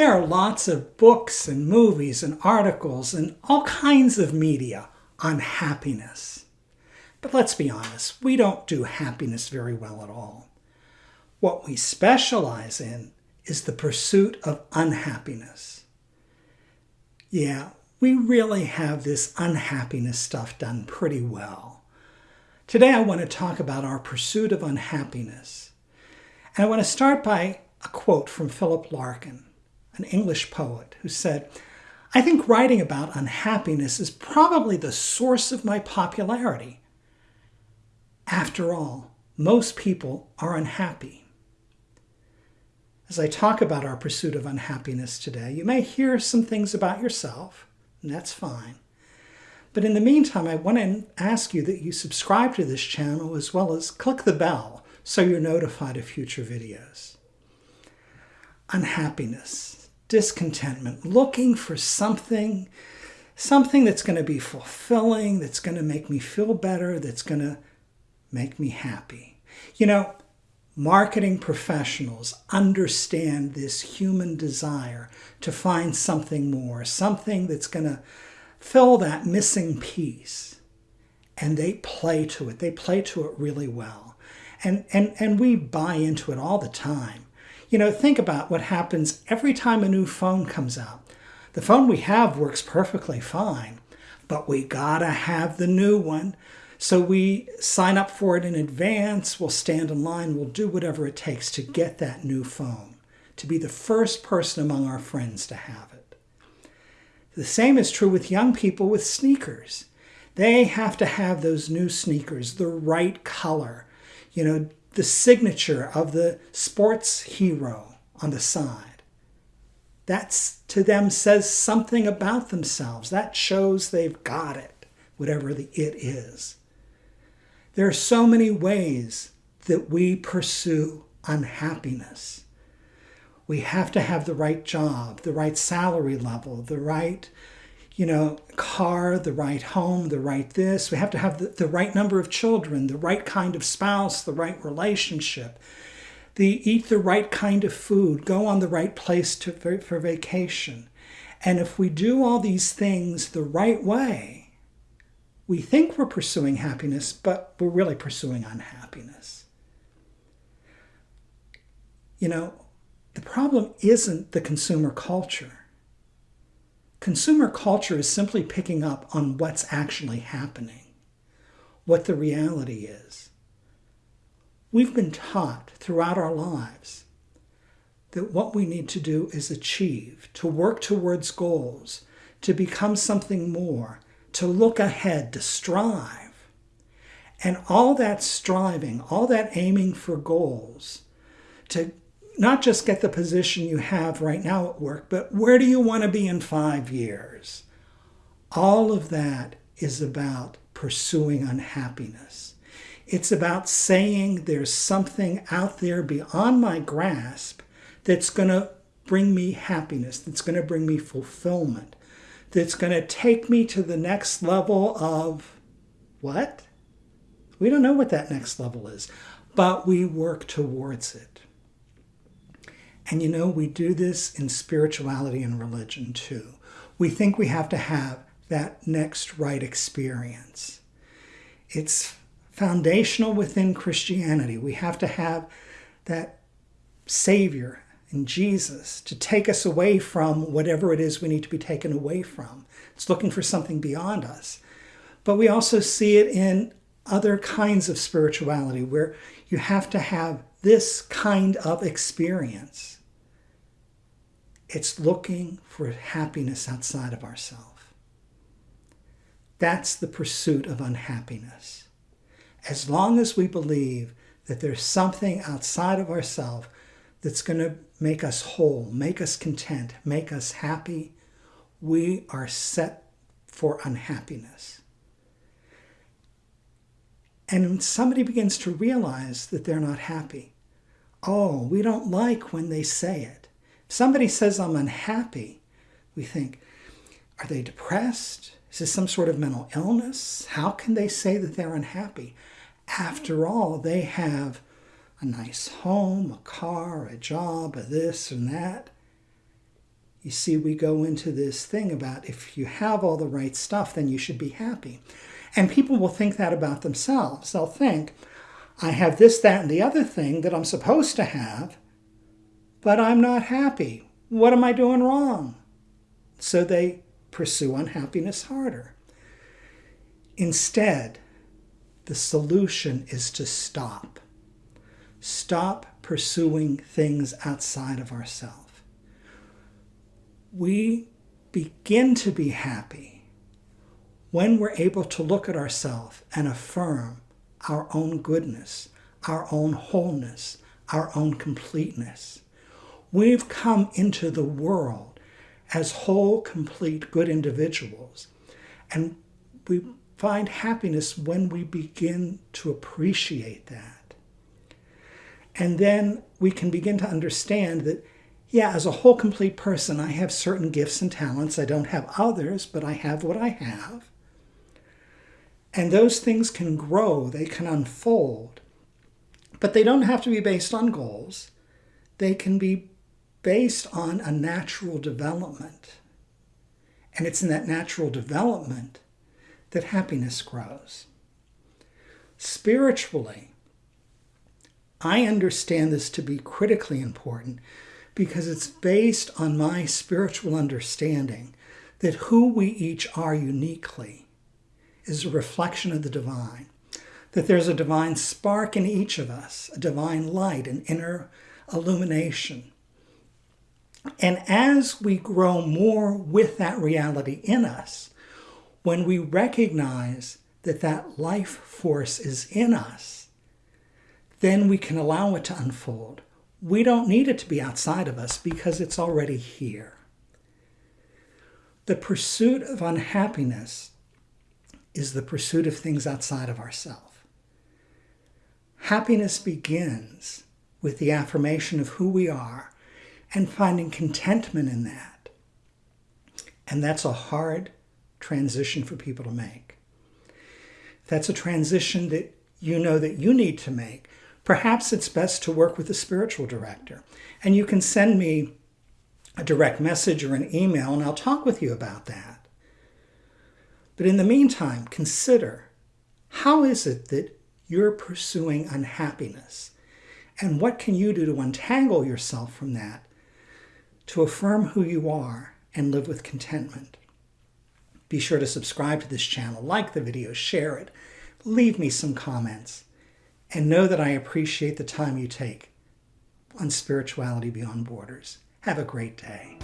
There are lots of books and movies and articles and all kinds of media on happiness. But let's be honest, we don't do happiness very well at all. What we specialize in is the pursuit of unhappiness. Yeah, we really have this unhappiness stuff done pretty well. Today I want to talk about our pursuit of unhappiness. And I want to start by a quote from Philip Larkin, an English poet, who said, I think writing about unhappiness is probably the source of my popularity. After all, most people are unhappy. As I talk about our pursuit of unhappiness today, you may hear some things about yourself, and that's fine. But in the meantime, I want to ask you that you subscribe to this channel as well as click the bell so you're notified of future videos. Unhappiness, discontentment, looking for something, something that's going to be fulfilling, that's going to make me feel better, that's going to make me happy. You know, marketing professionals understand this human desire to find something more, something that's going to fill that missing piece. And they play to it. They play to it really well. And, and, and we buy into it all the time. You know, think about what happens every time a new phone comes out. The phone we have works perfectly fine, but we gotta have the new one so we sign up for it in advance, we'll stand in line, we'll do whatever it takes to get that new phone, to be the first person among our friends to have it. The same is true with young people with sneakers. They have to have those new sneakers, the right color, you know, the signature of the sports hero on the side. That's to them says something about themselves. That shows they've got it, whatever the it is. There are so many ways that we pursue unhappiness. We have to have the right job, the right salary level, the right, you know, car, the right home, the right this. We have to have the, the right number of children, the right kind of spouse, the right relationship, the eat the right kind of food, go on the right place to, for, for vacation. And if we do all these things the right way, we think we're pursuing happiness, but we're really pursuing unhappiness. You know, the problem isn't the consumer culture. Consumer culture is simply picking up on what's actually happening, what the reality is. We've been taught throughout our lives that what we need to do is achieve, to work towards goals, to become something more, to look ahead, to strive. And all that striving, all that aiming for goals, to not just get the position you have right now at work, but where do you want to be in five years? All of that is about pursuing unhappiness. It's about saying there's something out there beyond my grasp that's going to bring me happiness, that's going to bring me fulfillment, that's going to take me to the next level of what? We don't know what that next level is, but we work towards it. And you know, we do this in spirituality and religion too. We think we have to have that next right experience. It's foundational within Christianity. We have to have that Savior, in Jesus to take us away from whatever it is we need to be taken away from. It's looking for something beyond us. But we also see it in other kinds of spirituality where you have to have this kind of experience. It's looking for happiness outside of ourselves. That's the pursuit of unhappiness. As long as we believe that there's something outside of ourselves that's going to make us whole, make us content, make us happy, we are set for unhappiness. And when somebody begins to realize that they're not happy, oh, we don't like when they say it. Somebody says, I'm unhappy, we think, are they depressed? Is this some sort of mental illness? How can they say that they're unhappy? After all, they have a nice home, a car, a job, a this and that. You see, we go into this thing about if you have all the right stuff, then you should be happy. And people will think that about themselves. They'll think, I have this, that, and the other thing that I'm supposed to have, but I'm not happy. What am I doing wrong? So they pursue unhappiness harder. Instead, the solution is to stop. Stop pursuing things outside of ourselves. We begin to be happy when we're able to look at ourselves and affirm our own goodness, our own wholeness, our own completeness. We've come into the world as whole, complete, good individuals. And we find happiness when we begin to appreciate that. And then we can begin to understand that, yeah, as a whole, complete person, I have certain gifts and talents. I don't have others, but I have what I have. And those things can grow, they can unfold. But they don't have to be based on goals. They can be based on a natural development. And it's in that natural development that happiness grows. Spiritually, I understand this to be critically important because it's based on my spiritual understanding that who we each are uniquely is a reflection of the divine, that there's a divine spark in each of us, a divine light, an inner illumination. And as we grow more with that reality in us, when we recognize that that life force is in us, then we can allow it to unfold. We don't need it to be outside of us because it's already here. The pursuit of unhappiness is the pursuit of things outside of ourself. Happiness begins with the affirmation of who we are and finding contentment in that. And that's a hard transition for people to make. That's a transition that you know that you need to make. Perhaps it's best to work with a spiritual director. And you can send me a direct message or an email, and I'll talk with you about that. But in the meantime, consider how is it that you're pursuing unhappiness? And what can you do to untangle yourself from that, to affirm who you are and live with contentment? Be sure to subscribe to this channel, like the video, share it, leave me some comments, and know that I appreciate the time you take on Spirituality Beyond Borders. Have a great day.